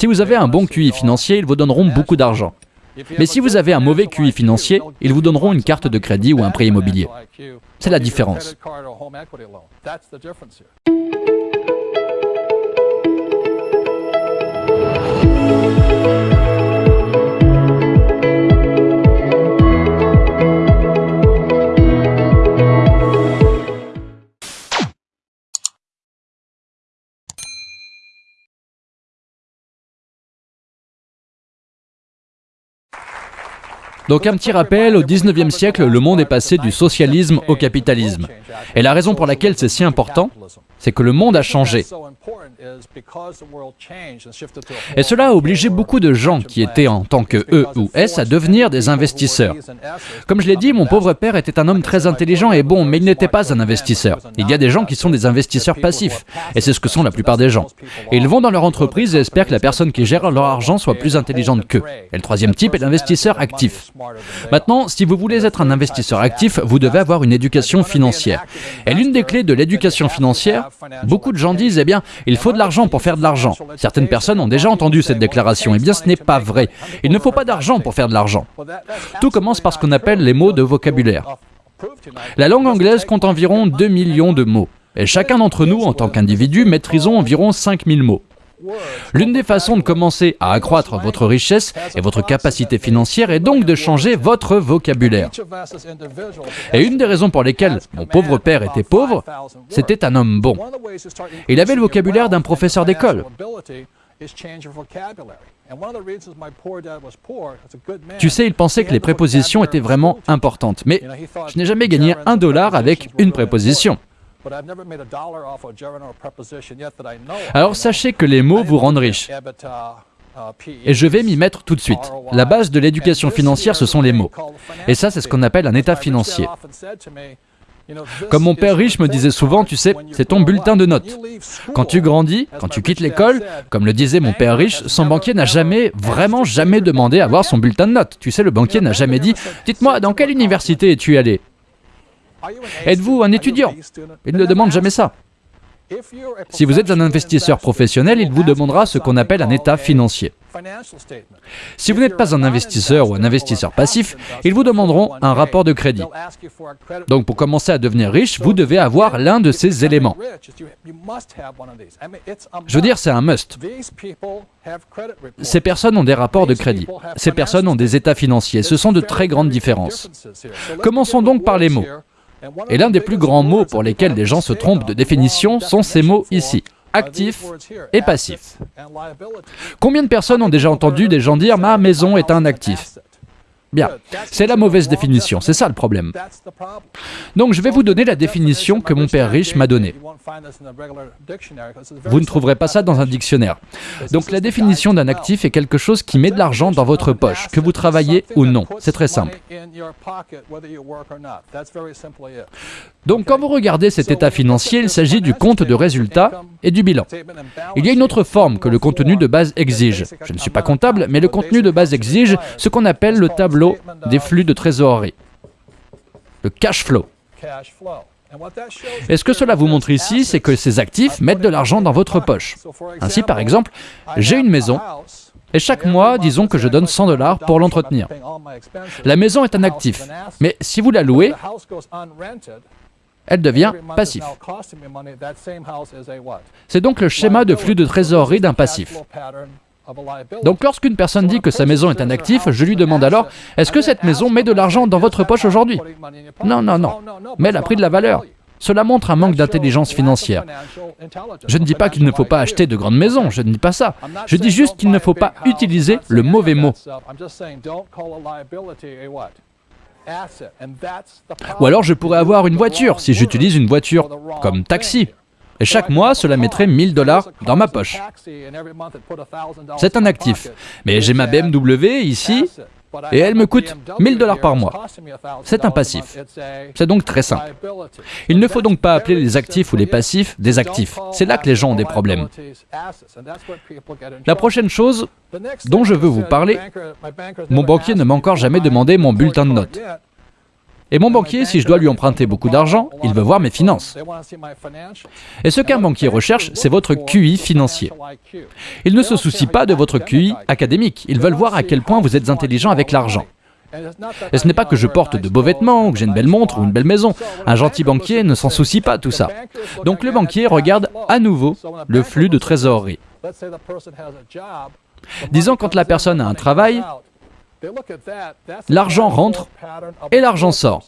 Si vous avez un bon QI financier, ils vous donneront beaucoup d'argent. Mais si vous avez un mauvais QI financier, ils vous donneront une carte de crédit ou un prêt immobilier. C'est la différence. Donc un petit rappel, au 19e siècle, le monde est passé du socialisme au capitalisme. Et la raison pour laquelle c'est si important, c'est que le monde a changé. Et cela a obligé beaucoup de gens qui étaient en tant que E ou S à devenir des investisseurs. Comme je l'ai dit, mon pauvre père était un homme très intelligent et bon, mais il n'était pas un investisseur. Il y a des gens qui sont des investisseurs passifs, et c'est ce que sont la plupart des gens. Et ils vont dans leur entreprise et espèrent que la personne qui gère leur argent soit plus intelligente qu'eux. Et le troisième type est l'investisseur actif. Maintenant, si vous voulez être un investisseur actif, vous devez avoir une éducation financière. Et l'une des clés de l'éducation financière, beaucoup de gens disent, eh bien, il faut de l'argent pour faire de l'argent. Certaines personnes ont déjà entendu cette déclaration. Eh bien, ce n'est pas vrai. Il ne faut pas d'argent pour faire de l'argent. Tout commence par ce qu'on appelle les mots de vocabulaire. La langue anglaise compte environ 2 millions de mots. Et chacun d'entre nous, en tant qu'individu, maîtrisons environ 5000 mots. L'une des façons de commencer à accroître votre richesse et votre capacité financière est donc de changer votre vocabulaire. Et une des raisons pour lesquelles mon pauvre père était pauvre, c'était un homme bon. Il avait le vocabulaire d'un professeur d'école. Tu sais, il pensait que les prépositions étaient vraiment importantes. Mais je n'ai jamais gagné un dollar avec une préposition. Alors sachez que les mots vous rendent riches. Et je vais m'y mettre tout de suite. La base de l'éducation financière, ce sont les mots. Et ça, c'est ce qu'on appelle un état financier. Comme mon père riche me disait souvent, tu sais, c'est ton bulletin de notes. Quand tu grandis, quand tu quittes l'école, comme le disait mon père riche, son banquier n'a jamais, vraiment jamais demandé à voir son bulletin de notes. Tu sais, le banquier n'a jamais dit, dites-moi, dans quelle université es-tu allé Êtes-vous un étudiant Il ne demande jamais ça. Si vous êtes un investisseur professionnel, il vous demandera ce qu'on appelle un état financier. Si vous n'êtes pas un investisseur ou un investisseur passif, ils vous demanderont un rapport de crédit. Donc pour commencer à devenir riche, vous devez avoir l'un de ces éléments. Je veux dire, c'est un must. Ces personnes ont des rapports de crédit. Ces personnes ont des états financiers. Ce sont de très grandes différences. Commençons donc par les mots. Et l'un des plus grands mots pour lesquels des gens se trompent de définition sont ces mots ici actif et passif. Combien de personnes ont déjà entendu des gens dire « ma maison est un actif » Bien, c'est la mauvaise définition, c'est ça le problème. Donc je vais vous donner la définition que mon père riche m'a donnée. Vous ne trouverez pas ça dans un dictionnaire. Donc la définition d'un actif est quelque chose qui met de l'argent dans votre poche, que vous travaillez ou non. C'est très simple. Donc quand vous regardez cet état financier, il s'agit du compte de résultat et du bilan. Il y a une autre forme que le contenu de base exige. Je ne suis pas comptable, mais le contenu de base exige ce qu'on appelle le tableau des flux de trésorerie, le cash flow. Et ce que cela vous montre ici, c'est que ces actifs mettent de l'argent dans votre poche. Ainsi, par exemple, j'ai une maison, et chaque mois, disons que je donne 100 dollars pour l'entretenir. La maison est un actif, mais si vous la louez, elle devient passif. C'est donc le schéma de flux de trésorerie d'un passif. Donc lorsqu'une personne dit que sa maison est un actif, je lui demande alors, est-ce que cette maison met de l'argent dans votre poche aujourd'hui? Non, non, non, mais elle a pris de la valeur. Cela montre un manque d'intelligence financière. Je ne dis pas qu'il ne faut pas acheter de grandes maisons, je ne dis pas ça. Je dis juste qu'il ne faut pas utiliser le mauvais mot. Ou alors je pourrais avoir une voiture, si j'utilise une voiture comme taxi. Et chaque mois, cela mettrait 1000 dollars dans ma poche. C'est un actif. Mais j'ai ma BMW ici, et elle me coûte 1000 dollars par mois. C'est un passif. C'est donc très simple. Il ne faut donc pas appeler les actifs ou les passifs des actifs. C'est là que les gens ont des problèmes. La prochaine chose dont je veux vous parler, mon banquier ne m'a encore jamais demandé mon bulletin de notes. Et mon banquier, si je dois lui emprunter beaucoup d'argent, il veut voir mes finances. Et ce qu'un banquier recherche, c'est votre QI financier. Il ne se soucie pas de votre QI académique, ils veulent voir à quel point vous êtes intelligent avec l'argent. Et ce n'est pas que je porte de beaux vêtements, ou que j'ai une belle montre ou une belle maison. Un gentil banquier ne s'en soucie pas tout ça. Donc le banquier regarde à nouveau le flux de trésorerie. Disons quand la personne a un travail, l'argent rentre et l'argent sort.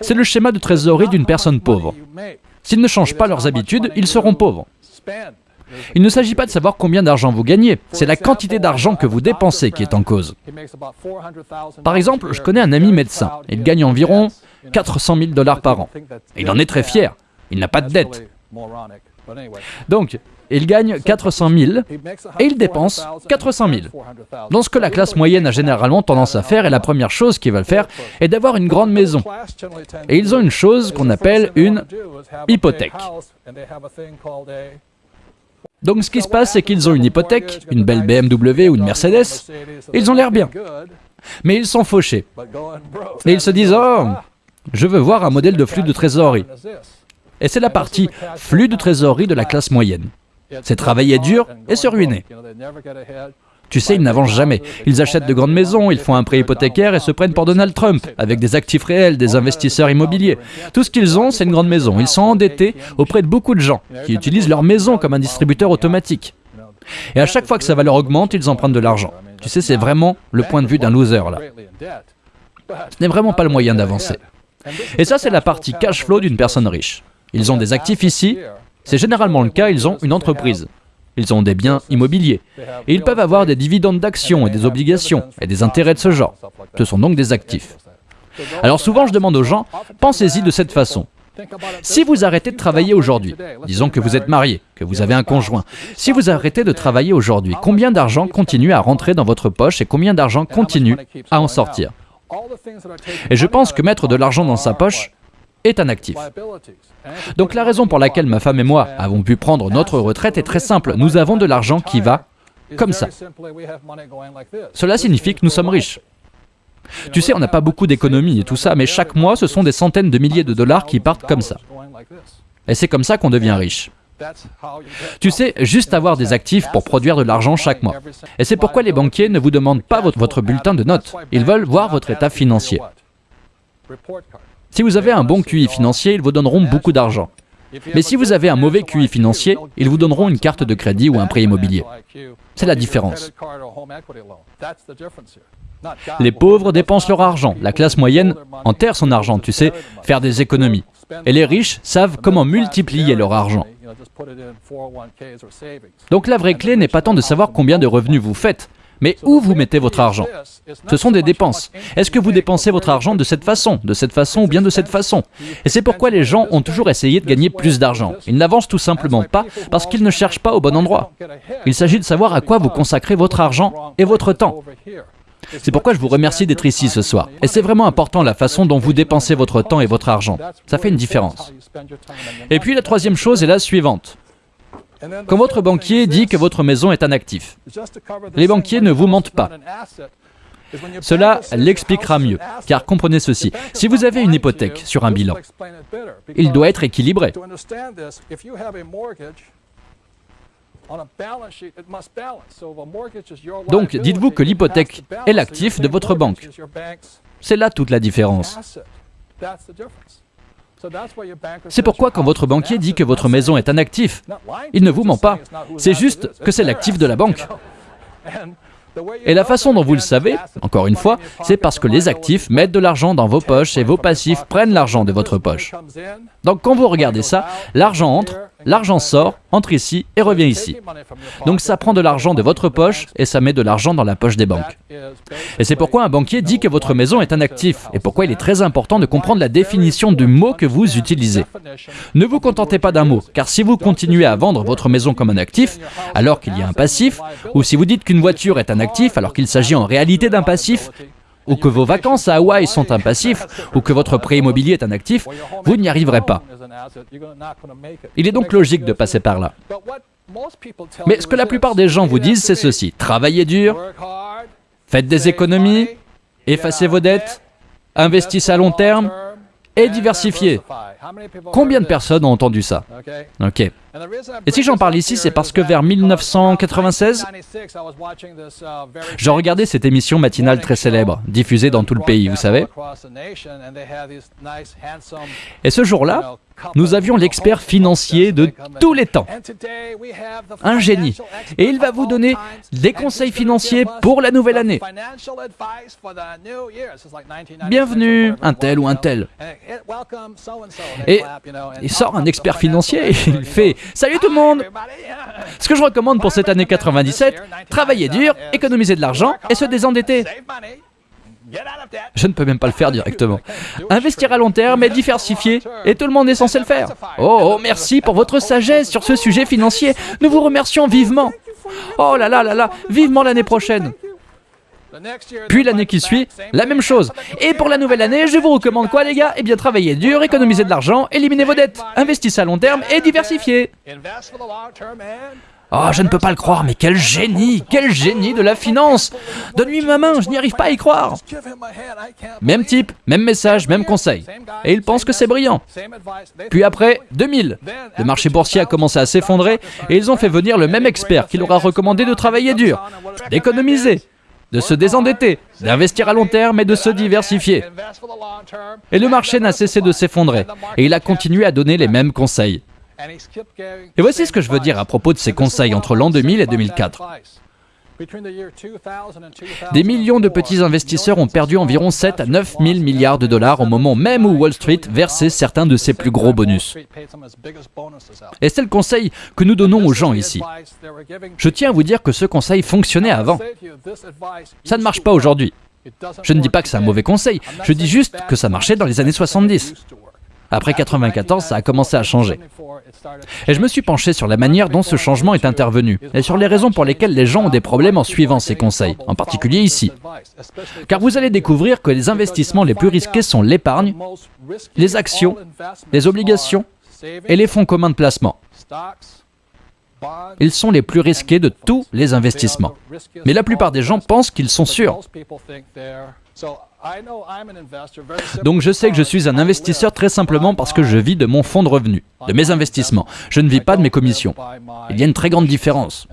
C'est le schéma de trésorerie d'une personne pauvre. S'ils ne changent pas leurs habitudes, ils seront pauvres. Il ne s'agit pas de savoir combien d'argent vous gagnez, c'est la quantité d'argent que vous dépensez qui est en cause. Par exemple, je connais un ami médecin. Il gagne environ 400 000 dollars par an. il en est très fier. Il n'a pas de dette. Donc, il gagne 400 000 et il dépense 400 000. Donc ce que la classe moyenne a généralement tendance à faire, et la première chose qu'ils veulent faire, est d'avoir une grande maison. Et ils ont une chose qu'on appelle une hypothèque. Donc ce qui se passe, c'est qu'ils ont une hypothèque, une belle BMW ou une Mercedes, ils ont l'air bien. Mais ils sont fauchés. Et ils se disent, oh, je veux voir un modèle de flux de trésorerie. Et c'est la partie flux de trésorerie de la classe moyenne. C'est travailler dur et se ruiner. Tu sais, ils n'avancent jamais. Ils achètent de grandes maisons, ils font un prêt hypothécaire et se prennent pour Donald Trump, avec des actifs réels, des investisseurs immobiliers. Tout ce qu'ils ont, c'est une grande maison. Ils sont endettés auprès de beaucoup de gens, qui utilisent leur maison comme un distributeur automatique. Et à chaque fois que sa valeur augmente, ils empruntent de l'argent. Tu sais, c'est vraiment le point de vue d'un loser, là. Ce n'est vraiment pas le moyen d'avancer. Et ça, c'est la partie cash flow d'une personne riche. Ils ont des actifs ici, c'est généralement le cas, ils ont une entreprise. Ils ont des biens immobiliers. Et ils peuvent avoir des dividendes d'actions et des obligations et des intérêts de ce genre. Ce sont donc des actifs. Alors souvent, je demande aux gens, pensez-y de cette façon. Si vous arrêtez de travailler aujourd'hui, disons que vous êtes marié, que vous avez un conjoint, si vous arrêtez de travailler aujourd'hui, combien d'argent continue à rentrer dans votre poche et combien d'argent continue à en sortir? Et je pense que mettre de l'argent dans sa poche est un actif. Donc la raison pour laquelle ma femme et moi avons pu prendre notre retraite est très simple. Nous avons de l'argent qui va comme ça. Cela signifie que nous sommes riches. Tu sais, on n'a pas beaucoup d'économies et tout ça, mais chaque mois, ce sont des centaines de milliers de dollars qui partent comme ça. Et c'est comme ça qu'on devient riche. Tu sais, juste avoir des actifs pour produire de l'argent chaque mois. Et c'est pourquoi les banquiers ne vous demandent pas votre bulletin de notes. Ils veulent voir votre état financier. Si vous avez un bon QI financier, ils vous donneront beaucoup d'argent. Mais si vous avez un mauvais QI financier, ils vous donneront une carte de crédit ou un prêt immobilier. C'est la différence. Les pauvres dépensent leur argent, la classe moyenne enterre son argent, tu sais, faire des économies. Et les riches savent comment multiplier leur argent. Donc la vraie clé n'est pas tant de savoir combien de revenus vous faites, mais où vous mettez votre argent Ce sont des dépenses. Est-ce que vous dépensez votre argent de cette façon, de cette façon ou bien de cette façon Et c'est pourquoi les gens ont toujours essayé de gagner plus d'argent. Ils n'avancent tout simplement pas parce qu'ils ne cherchent pas au bon endroit. Il s'agit de savoir à quoi vous consacrez votre argent et votre temps. C'est pourquoi je vous remercie d'être ici ce soir. Et c'est vraiment important la façon dont vous dépensez votre temps et votre argent. Ça fait une différence. Et puis la troisième chose est la suivante. Quand votre banquier dit que votre maison est un actif, les banquiers ne vous mentent pas. Cela l'expliquera mieux, car comprenez ceci, si vous avez une hypothèque sur un bilan, il doit être équilibré. Donc dites-vous que l'hypothèque est l'actif de votre banque. C'est là toute la différence. C'est pourquoi quand votre banquier dit que votre maison est un actif, il ne vous ment pas, c'est juste que c'est l'actif de la banque. Et la façon dont vous le savez, encore une fois, c'est parce que les actifs mettent de l'argent dans vos poches et vos passifs prennent l'argent de votre poche. Donc quand vous regardez ça, l'argent entre, l'argent sort, entre ici et revient ici. Donc ça prend de l'argent de votre poche et ça met de l'argent dans la poche des banques. Et c'est pourquoi un banquier dit que votre maison est un actif et pourquoi il est très important de comprendre la définition du mot que vous utilisez. Ne vous contentez pas d'un mot, car si vous continuez à vendre votre maison comme un actif, alors qu'il y a un passif, ou si vous dites qu'une voiture est un actif alors qu'il s'agit en réalité d'un passif, ou que vos vacances à Hawaï sont un passif, ou que votre prêt immobilier est un actif, vous n'y arriverez pas. Il est donc logique de passer par là. Mais ce que la plupart des gens vous disent, c'est ceci. Travaillez dur, faites des économies, effacez vos dettes, investissez à long terme et diversifiez. Combien de personnes ont entendu ça? Ok. Et si j'en parle ici, c'est parce que vers 1996, je regardais cette émission matinale très célèbre, diffusée dans tout le pays, vous savez. Et ce jour-là, nous avions l'expert financier de tous les temps, un génie. Et il va vous donner des conseils financiers pour la nouvelle année. Bienvenue, un tel ou un tel. Et il sort un expert financier et il fait « Salut tout le monde Ce que je recommande pour cette année 97, travailler dur, économiser de l'argent et se désendetter. Je ne peux même pas le faire directement. Investir à long terme et diversifier, et tout le monde est censé le faire. Oh, oh, merci pour votre sagesse sur ce sujet financier. Nous vous remercions vivement. Oh là là là là, vivement l'année prochaine. Puis l'année qui suit, la même chose. Et pour la nouvelle année, je vous recommande quoi les gars? Eh bien travailler dur, économiser de l'argent, éliminer vos dettes, investissez à long terme et diversifier. Oh, je ne peux pas le croire, mais quel génie Quel génie de la finance Donne-lui ma main, je n'y arrive pas à y croire Même type, même message, même conseil. Et il pense que c'est brillant. Puis après, 2000. Le marché boursier a commencé à s'effondrer et ils ont fait venir le même expert qui leur a recommandé de travailler dur, d'économiser, de se désendetter, d'investir à long terme et de se diversifier. Et le marché n'a cessé de s'effondrer, et il a continué à donner les mêmes conseils. Et voici ce que je veux dire à propos de ces conseils entre l'an 2000 et 2004. Des millions de petits investisseurs ont perdu environ 7 à 9 000 milliards de dollars au moment même où Wall Street versait certains de ses plus gros bonus. Et c'est le conseil que nous donnons aux gens ici. Je tiens à vous dire que ce conseil fonctionnait avant. Ça ne marche pas aujourd'hui. Je ne dis pas que c'est un mauvais conseil, je dis juste que ça marchait dans les années 70. Après 94, ça a commencé à changer. Et je me suis penché sur la manière dont ce changement est intervenu, et sur les raisons pour lesquelles les gens ont des problèmes en suivant ces conseils, en particulier ici. Car vous allez découvrir que les investissements les plus risqués sont l'épargne, les actions, les obligations et les fonds communs de placement. Ils sont les plus risqués de tous les investissements. Mais la plupart des gens pensent qu'ils sont sûrs. Donc je sais que je suis un investisseur très simplement parce que je vis de mon fonds de revenus, de mes investissements. Je ne vis pas de mes commissions. Il y a une très grande différence.